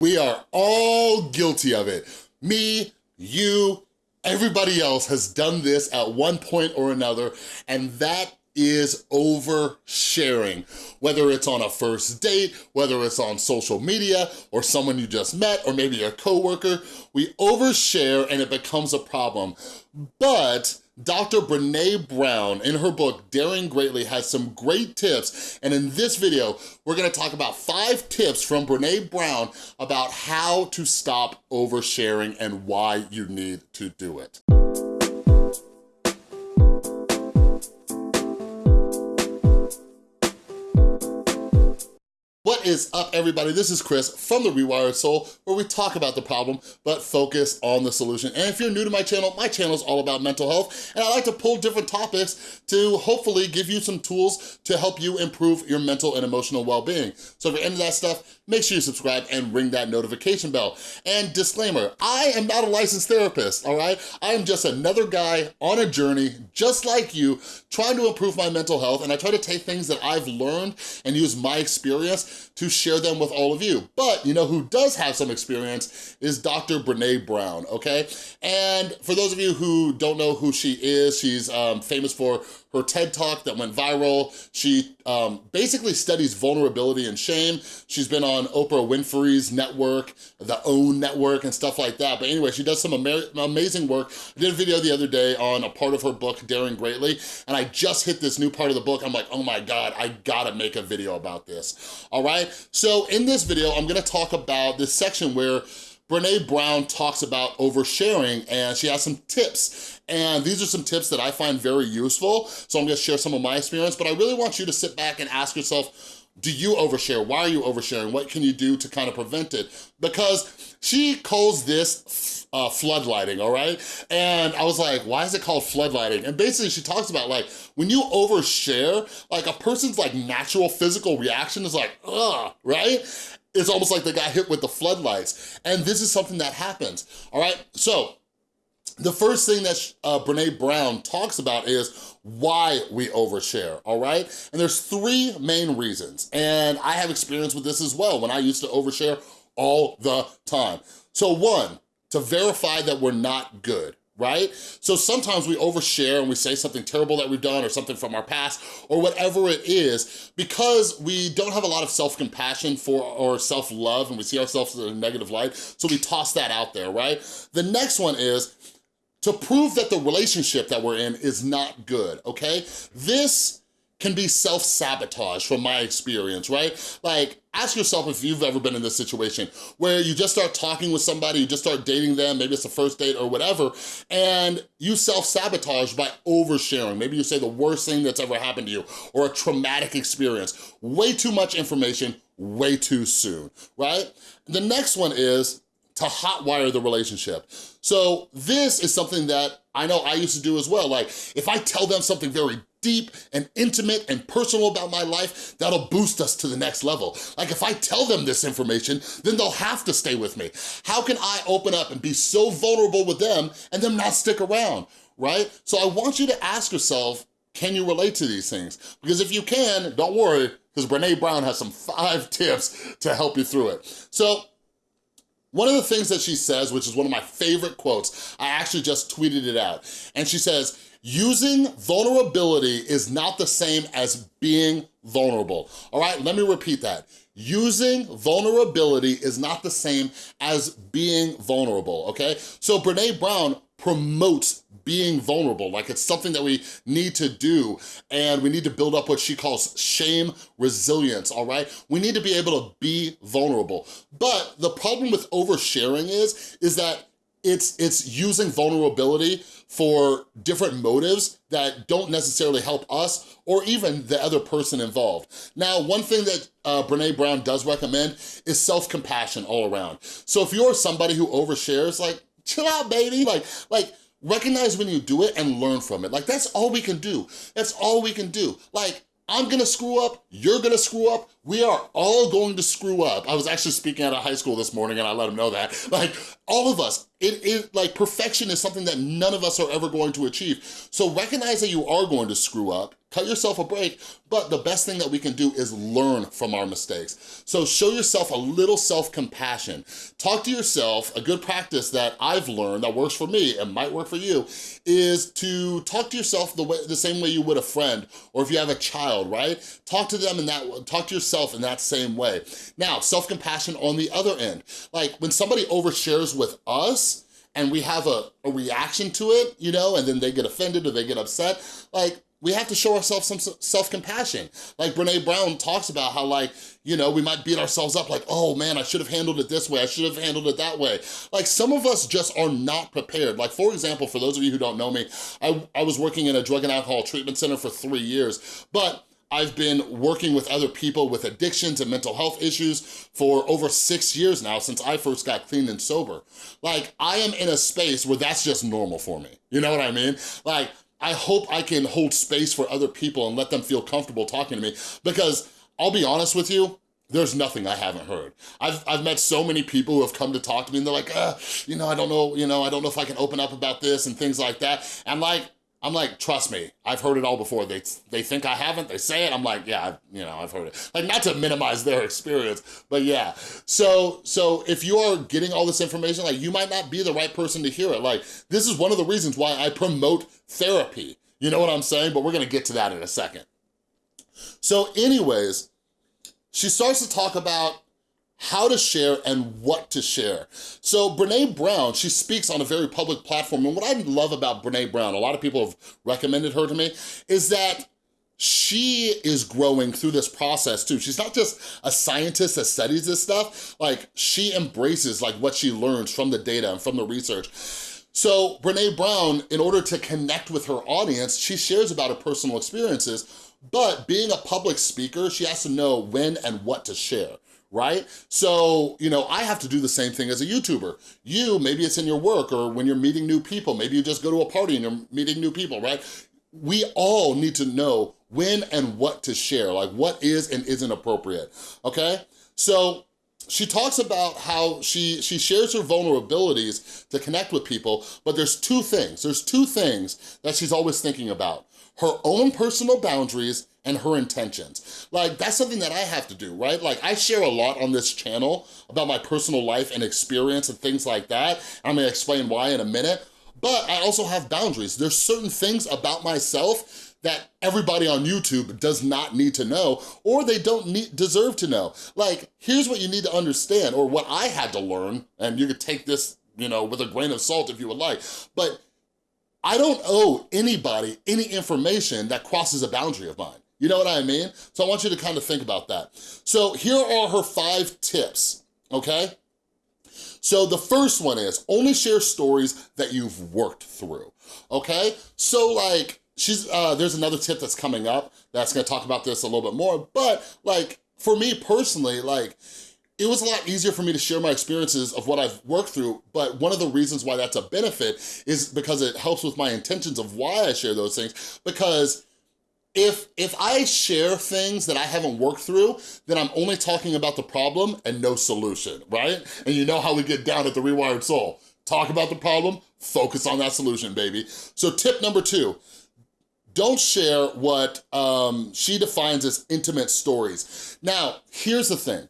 We are all guilty of it. Me, you, everybody else has done this at one point or another, and that is oversharing. Whether it's on a first date, whether it's on social media, or someone you just met, or maybe a coworker, we overshare and it becomes a problem. But Dr. Brene Brown, in her book, Daring Greatly, has some great tips. And in this video, we're gonna talk about five tips from Brene Brown about how to stop oversharing and why you need to do it. What is up, everybody? This is Chris from The Rewired Soul, where we talk about the problem, but focus on the solution. And if you're new to my channel, my channel is all about mental health, and I like to pull different topics to hopefully give you some tools to help you improve your mental and emotional well-being. So if you're into that stuff, make sure you subscribe and ring that notification bell. And disclaimer, I am not a licensed therapist, all right? I am just another guy on a journey, just like you, trying to improve my mental health, and I try to take things that I've learned and use my experience to share them with all of you. But you know who does have some experience is Dr. Brene Brown, okay? And for those of you who don't know who she is, she's um, famous for her TED Talk that went viral. She um, basically studies vulnerability and shame. She's been on Oprah Winfrey's network, the OWN network and stuff like that. But anyway, she does some ama amazing work. I did a video the other day on a part of her book, Daring Greatly, and I just hit this new part of the book. I'm like, oh my God, I gotta make a video about this, all right? So in this video, I'm gonna talk about this section where Brene Brown talks about oversharing and she has some tips. And these are some tips that I find very useful. So I'm gonna share some of my experience, but I really want you to sit back and ask yourself, do you overshare? Why are you oversharing? What can you do to kind of prevent it? Because she calls this uh, floodlighting, all right? And I was like, why is it called floodlighting? And basically she talks about like, when you overshare, like a person's like natural physical reaction is like, ugh, right? It's almost like they got hit with the floodlights. And this is something that happens, all right? So the first thing that uh, Brene Brown talks about is why we overshare, all right? And there's three main reasons. And I have experience with this as well when I used to overshare all the time. So one, to verify that we're not good, right? So sometimes we overshare and we say something terrible that we've done or something from our past or whatever it is because we don't have a lot of self-compassion for or self-love and we see ourselves in a negative light, so we toss that out there, right? The next one is to prove that the relationship that we're in is not good, okay? This can be self-sabotage from my experience, right? Like, ask yourself if you've ever been in this situation where you just start talking with somebody, you just start dating them, maybe it's a first date or whatever, and you self-sabotage by oversharing. Maybe you say the worst thing that's ever happened to you or a traumatic experience. Way too much information, way too soon, right? The next one is to hotwire the relationship. So this is something that I know I used to do as well. Like if I tell them something very deep and intimate and personal about my life, that'll boost us to the next level. Like if I tell them this information, then they'll have to stay with me. How can I open up and be so vulnerable with them and them not stick around, right? So I want you to ask yourself, can you relate to these things? Because if you can, don't worry, because Brene Brown has some five tips to help you through it. So one of the things that she says, which is one of my favorite quotes, I actually just tweeted it out, and she says, Using vulnerability is not the same as being vulnerable. All right, let me repeat that. Using vulnerability is not the same as being vulnerable, okay? So Brene Brown promotes being vulnerable, like it's something that we need to do and we need to build up what she calls shame resilience, all right? We need to be able to be vulnerable. But the problem with oversharing is, is that it's, it's using vulnerability for different motives that don't necessarily help us or even the other person involved. Now, one thing that uh, Brene Brown does recommend is self-compassion all around. So if you're somebody who overshares, like, chill out, baby. Like, like, recognize when you do it and learn from it. Like, that's all we can do. That's all we can do. Like, I'm gonna screw up, you're gonna screw up, we are all going to screw up. I was actually speaking at a high school this morning and I let them know that. Like, all of us, it is like perfection is something that none of us are ever going to achieve. So recognize that you are going to screw up, cut yourself a break, but the best thing that we can do is learn from our mistakes. So show yourself a little self-compassion. Talk to yourself, a good practice that I've learned that works for me and might work for you, is to talk to yourself the, way, the same way you would a friend, or if you have a child, right? Talk to them in that, talk to yourself in that same way. Now, self-compassion on the other end. Like when somebody overshares with us, and we have a, a reaction to it, you know, and then they get offended or they get upset, like, we have to show ourselves some self-compassion. Like Brene Brown talks about how like, you know, we might beat ourselves up like, oh man, I should have handled it this way, I should have handled it that way. Like some of us just are not prepared. Like for example, for those of you who don't know me, I, I was working in a drug and alcohol treatment center for three years, but I've been working with other people with addictions and mental health issues for over six years now since I first got clean and sober. Like, I am in a space where that's just normal for me. You know what I mean? Like, I hope I can hold space for other people and let them feel comfortable talking to me because I'll be honest with you, there's nothing I haven't heard. I've, I've met so many people who have come to talk to me and they're like, uh, you know, I don't know, you know, I don't know if I can open up about this and things like that. I'm like, I'm like, trust me, I've heard it all before. They they think I haven't, they say it, I'm like, yeah, I've, you know, I've heard it. Like, not to minimize their experience, but yeah. So, so if you are getting all this information, like, you might not be the right person to hear it. Like, this is one of the reasons why I promote therapy. You know what I'm saying? But we're gonna get to that in a second. So anyways, she starts to talk about how to share and what to share. So Brene Brown, she speaks on a very public platform, and what I love about Brene Brown, a lot of people have recommended her to me, is that she is growing through this process too. She's not just a scientist that studies this stuff, like she embraces like what she learns from the data and from the research. So Brene Brown, in order to connect with her audience, she shares about her personal experiences, but being a public speaker, she has to know when and what to share right? So, you know, I have to do the same thing as a YouTuber. You, maybe it's in your work or when you're meeting new people, maybe you just go to a party and you're meeting new people, right? We all need to know when and what to share, like what is and isn't appropriate, okay? So she talks about how she, she shares her vulnerabilities to connect with people, but there's two things, there's two things that she's always thinking about. Her own personal boundaries and her intentions. Like, that's something that I have to do, right? Like, I share a lot on this channel about my personal life and experience and things like that. I'm gonna explain why in a minute, but I also have boundaries. There's certain things about myself that everybody on YouTube does not need to know or they don't need, deserve to know. Like, here's what you need to understand or what I had to learn, and you could take this, you know, with a grain of salt if you would like, but I don't owe anybody any information that crosses a boundary of mine. You know what I mean? So I want you to kind of think about that. So here are her five tips, okay? So the first one is only share stories that you've worked through, okay? So like, she's uh, there's another tip that's coming up that's gonna talk about this a little bit more, but like, for me personally, like, it was a lot easier for me to share my experiences of what I've worked through, but one of the reasons why that's a benefit is because it helps with my intentions of why I share those things, because if if I share things that I haven't worked through, then I'm only talking about the problem and no solution, right? And you know how we get down at the Rewired Soul. Talk about the problem, focus on that solution, baby. So tip number two, don't share what um, she defines as intimate stories. Now, here's the thing.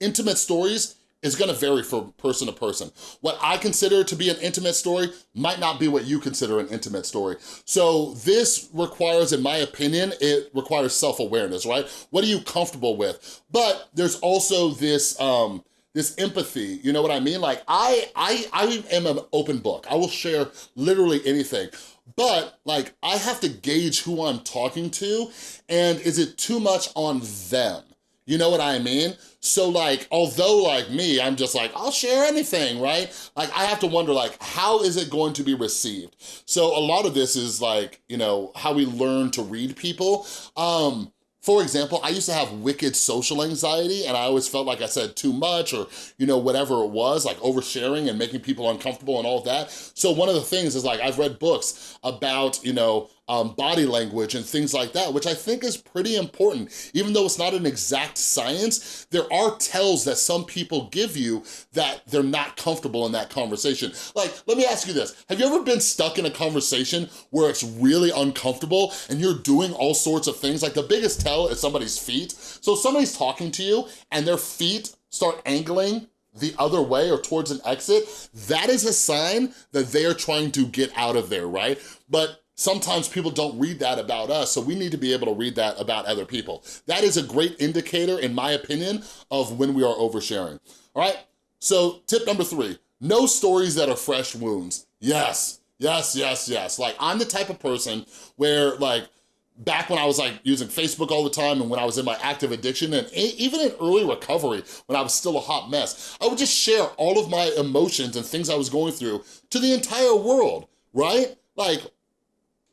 Intimate stories is gonna vary from person to person. What I consider to be an intimate story might not be what you consider an intimate story. So this requires, in my opinion, it requires self-awareness, right? What are you comfortable with? But there's also this, um, this empathy, you know what I mean? Like I, I, I am an open book. I will share literally anything. But like, I have to gauge who I'm talking to and is it too much on them? You know what I mean? So like, although like me, I'm just like, I'll share anything, right? Like I have to wonder like, how is it going to be received? So a lot of this is like, you know, how we learn to read people. Um, for example, I used to have wicked social anxiety and I always felt like I said too much or, you know, whatever it was, like oversharing and making people uncomfortable and all that. So one of the things is like, I've read books about, you know, um, body language and things like that, which I think is pretty important. Even though it's not an exact science, there are tells that some people give you that they're not comfortable in that conversation. Like, let me ask you this. Have you ever been stuck in a conversation where it's really uncomfortable and you're doing all sorts of things? Like the biggest tell is somebody's feet. So somebody's talking to you and their feet start angling the other way or towards an exit, that is a sign that they are trying to get out of there, right? But sometimes people don't read that about us, so we need to be able to read that about other people. That is a great indicator, in my opinion, of when we are oversharing, all right? So tip number three, no stories that are fresh wounds. Yes, yes, yes, yes. Like I'm the type of person where like, back when I was like using Facebook all the time and when I was in my active addiction and even in early recovery when I was still a hot mess, I would just share all of my emotions and things I was going through to the entire world, right? Like,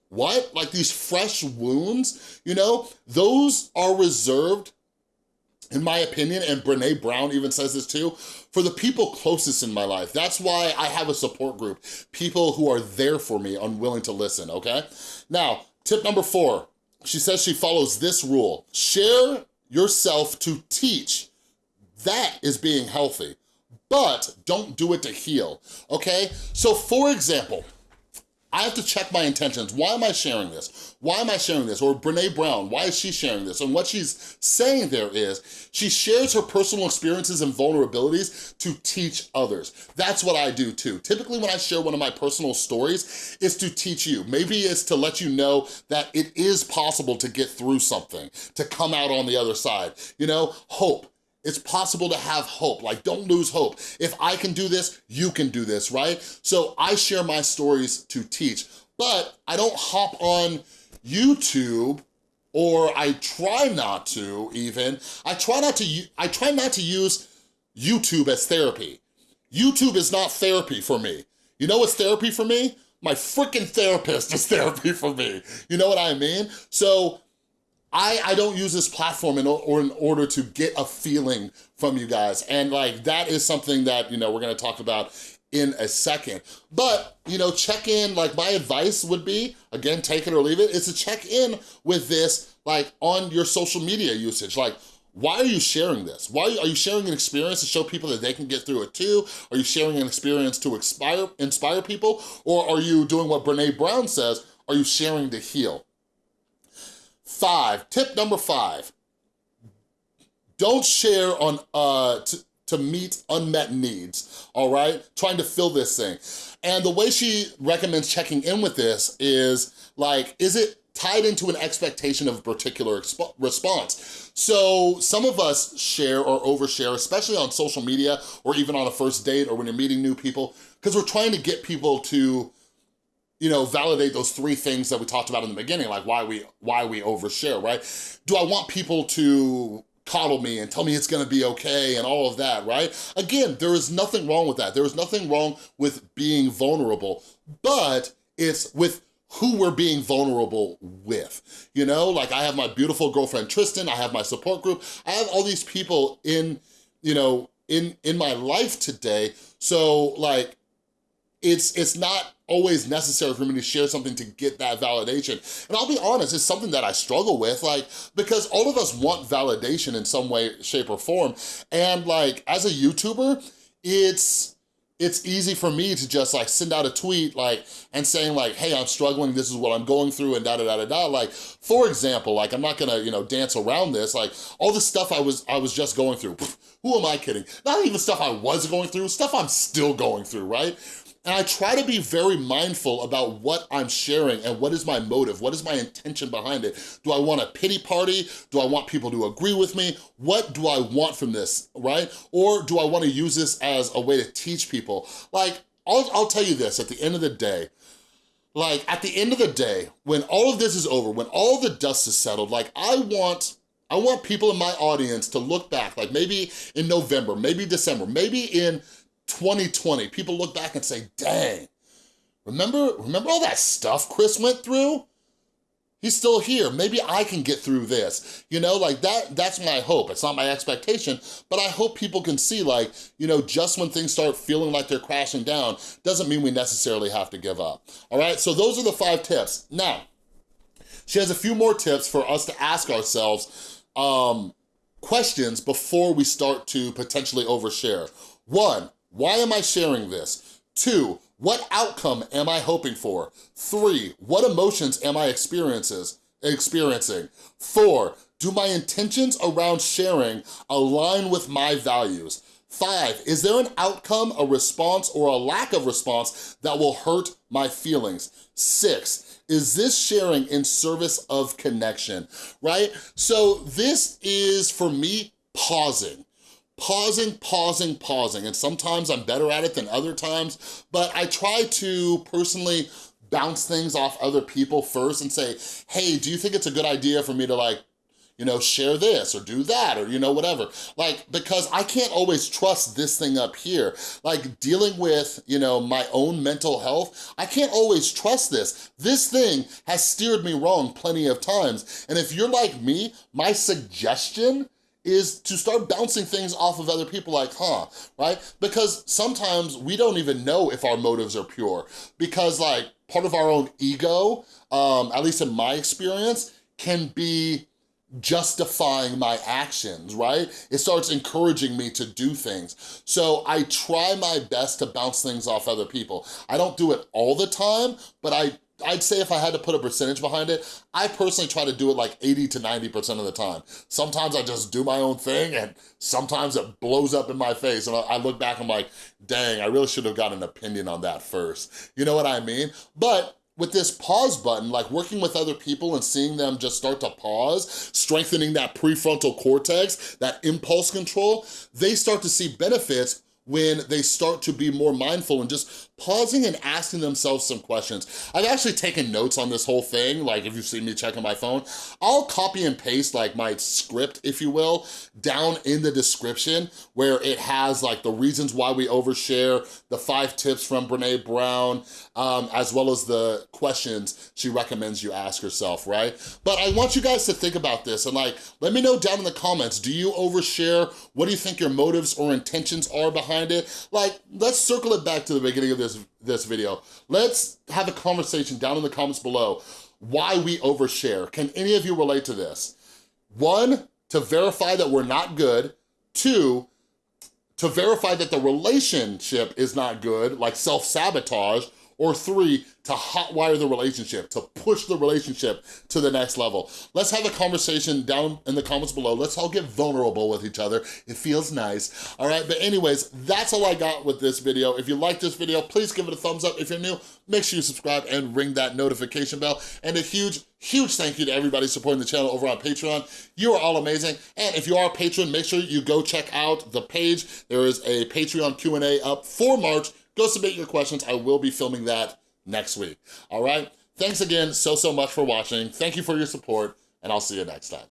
what? Like these fresh wounds, you know? Those are reserved in my opinion, and Brene Brown even says this too, for the people closest in my life. That's why I have a support group, people who are there for me, unwilling to listen, okay? Now, tip number four, she says she follows this rule. Share yourself to teach. That is being healthy, but don't do it to heal, okay? So for example, I have to check my intentions. Why am I sharing this? Why am I sharing this? Or Brene Brown, why is she sharing this? And what she's saying there is, she shares her personal experiences and vulnerabilities to teach others. That's what I do too. Typically when I share one of my personal stories, is to teach you. Maybe it's to let you know that it is possible to get through something, to come out on the other side. You know, hope it's possible to have hope, like don't lose hope. If I can do this, you can do this, right? So I share my stories to teach, but I don't hop on YouTube or I try not to even. I try not to, I try not to use YouTube as therapy. YouTube is not therapy for me. You know what's therapy for me? My freaking therapist is therapy for me. You know what I mean? So I, I don't use this platform in, or in order to get a feeling from you guys. And like, that is something that, you know, we're gonna talk about in a second. But, you know, check in, like my advice would be, again, take it or leave it, is to check in with this, like on your social media usage. Like, why are you sharing this? Why are you sharing an experience to show people that they can get through it too? Are you sharing an experience to inspire, inspire people? Or are you doing what Brene Brown says, are you sharing to heal? Five, tip number five, don't share on uh, to, to meet unmet needs, all right? Trying to fill this thing. And the way she recommends checking in with this is like, is it tied into an expectation of a particular response. So some of us share or overshare, especially on social media or even on a first date or when you're meeting new people, because we're trying to get people to you know, validate those three things that we talked about in the beginning, like why we why we overshare, right? Do I want people to coddle me and tell me it's gonna be okay and all of that, right? Again, there is nothing wrong with that. There is nothing wrong with being vulnerable, but it's with who we're being vulnerable with, you know? Like I have my beautiful girlfriend Tristan, I have my support group, I have all these people in, you know, in, in my life today, so like, it's, it's not always necessary for me to share something to get that validation. And I'll be honest, it's something that I struggle with, like, because all of us want validation in some way, shape, or form. And like, as a YouTuber, it's, it's easy for me to just like send out a tweet like and saying like hey i'm struggling. This is what i'm going through and da da da da da. Like for example like i'm not gonna you know dance around this. Like all the stuff i was i was just going through who am i kidding? Not even stuff i was going through stuff i'm still going through right and I try to be very mindful about what I'm sharing and what is my motive, what is my intention behind it. Do I want a pity party? Do I want people to agree with me? What do I want from this, right? Or do I wanna use this as a way to teach people? Like, I'll, I'll tell you this, at the end of the day, like at the end of the day, when all of this is over, when all the dust is settled, like I want, I want people in my audience to look back, like maybe in November, maybe December, maybe in 2020, people look back and say, dang, remember, remember all that stuff Chris went through? He's still here. Maybe I can get through this. You know, like that, that's my hope. It's not my expectation, but I hope people can see like, you know, just when things start feeling like they're crashing down, doesn't mean we necessarily have to give up. All right, so those are the five tips. Now, she has a few more tips for us to ask ourselves um, questions before we start to potentially overshare. One, why am I sharing this? Two, what outcome am I hoping for? Three, what emotions am I experiences, experiencing? Four, do my intentions around sharing align with my values? Five, is there an outcome, a response, or a lack of response that will hurt my feelings? Six, is this sharing in service of connection, right? So this is, for me, pausing pausing, pausing, pausing. And sometimes I'm better at it than other times, but I try to personally bounce things off other people first and say, hey, do you think it's a good idea for me to like, you know, share this or do that or, you know, whatever. Like, because I can't always trust this thing up here. Like dealing with, you know, my own mental health, I can't always trust this. This thing has steered me wrong plenty of times. And if you're like me, my suggestion is to start bouncing things off of other people like, huh, right? Because sometimes we don't even know if our motives are pure because like part of our own ego, um, at least in my experience, can be justifying my actions, right? It starts encouraging me to do things. So I try my best to bounce things off other people. I don't do it all the time, but I I'd say if I had to put a percentage behind it, I personally try to do it like 80 to 90% of the time. Sometimes I just do my own thing and sometimes it blows up in my face and I look back, I'm like, dang, I really should have got an opinion on that first. You know what I mean? But with this pause button, like working with other people and seeing them just start to pause, strengthening that prefrontal cortex, that impulse control, they start to see benefits when they start to be more mindful and just pausing and asking themselves some questions. I've actually taken notes on this whole thing, like if you see me checking my phone, I'll copy and paste like my script, if you will, down in the description where it has like the reasons why we overshare, the five tips from Brene Brown, um, as well as the questions she recommends you ask yourself, right? But I want you guys to think about this and like, let me know down in the comments, do you overshare? What do you think your motives or intentions are behind it? Like, let's circle it back to the beginning of this this, this video. Let's have a conversation down in the comments below why we overshare. Can any of you relate to this? One, to verify that we're not good. Two, to verify that the relationship is not good, like self-sabotage. Or three, to hotwire the relationship, to push the relationship to the next level. Let's have a conversation down in the comments below. Let's all get vulnerable with each other. It feels nice, all right? But anyways, that's all I got with this video. If you like this video, please give it a thumbs up. If you're new, make sure you subscribe and ring that notification bell. And a huge, huge thank you to everybody supporting the channel over on Patreon. You are all amazing. And if you are a patron, make sure you go check out the page. There is a Patreon Q&A up for March. Go submit your questions. I will be filming that next week, all right? Thanks again so, so much for watching. Thank you for your support, and I'll see you next time.